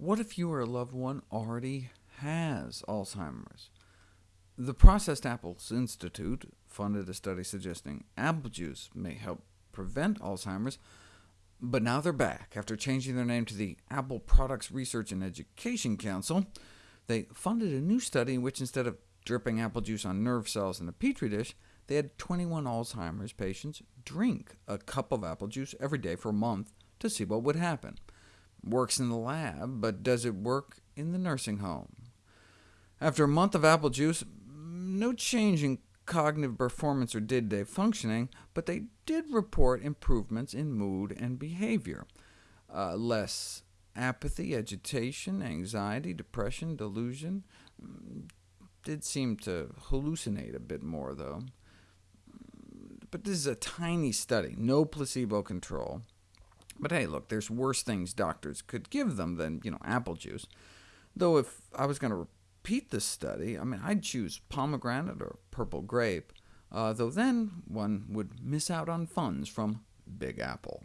What if you or a loved one already has Alzheimer's? The Processed Apples Institute funded a study suggesting apple juice may help prevent Alzheimer's, but now they're back after changing their name to the Apple Products Research and Education Council. They funded a new study in which instead of dripping apple juice on nerve cells in a petri dish, they had 21 Alzheimer's patients drink a cup of apple juice every day for a month to see what would happen. Works in the lab, but does it work in the nursing home? After a month of apple juice, no change in cognitive performance or day-to-day functioning, but they did report improvements in mood and behavior. Uh, less apathy, agitation, anxiety, depression, delusion. Did seem to hallucinate a bit more, though. But this is a tiny study, no placebo control. But hey, look, there's worse things doctors could give them than you know, apple juice. Though if I was going to repeat this study, I mean, I'd choose pomegranate or purple grape, uh, though then one would miss out on funds from Big Apple.